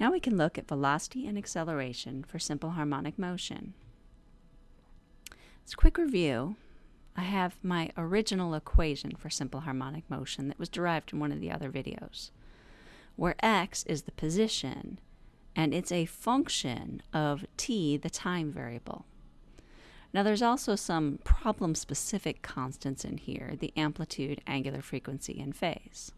Now we can look at velocity and acceleration for simple harmonic motion. As a quick review, I have my original equation for simple harmonic motion that was derived in one of the other videos, where x is the position and it's a function of t, the time variable. Now there's also some problem-specific constants in here, the amplitude, angular frequency, and phase.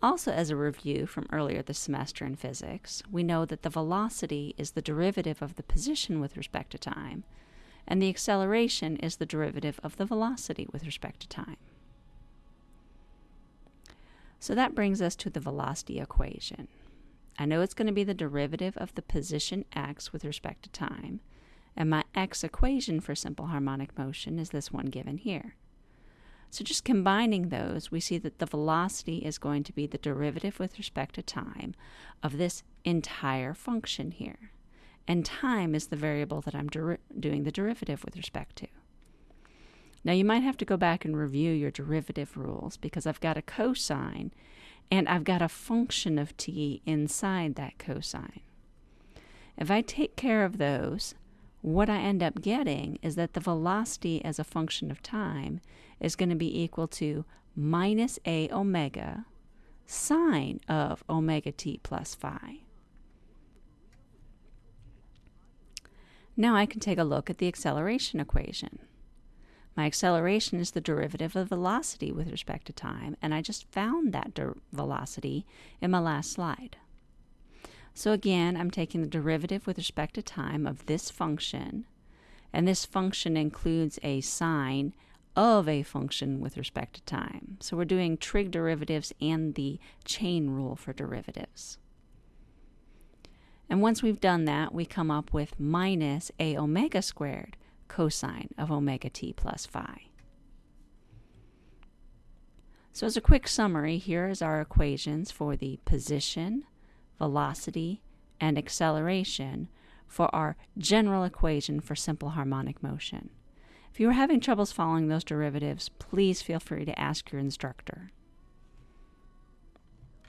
Also, as a review from earlier this semester in physics, we know that the velocity is the derivative of the position with respect to time, and the acceleration is the derivative of the velocity with respect to time. So that brings us to the velocity equation. I know it's going to be the derivative of the position x with respect to time, and my x equation for simple harmonic motion is this one given here. So just combining those, we see that the velocity is going to be the derivative with respect to time of this entire function here. And time is the variable that I'm doing the derivative with respect to. Now you might have to go back and review your derivative rules because I've got a cosine and I've got a function of t inside that cosine. If I take care of those, what I end up getting is that the velocity as a function of time is going to be equal to minus a omega sine of omega t plus phi. Now I can take a look at the acceleration equation. My acceleration is the derivative of velocity with respect to time, and I just found that velocity in my last slide. So again, I'm taking the derivative with respect to time of this function, and this function includes a sine of a function with respect to time. So we're doing trig derivatives and the chain rule for derivatives. And once we've done that, we come up with minus a omega squared cosine of omega t plus phi. So as a quick summary, here is our equations for the position, velocity, and acceleration for our general equation for simple harmonic motion. If you are having troubles following those derivatives, please feel free to ask your instructor.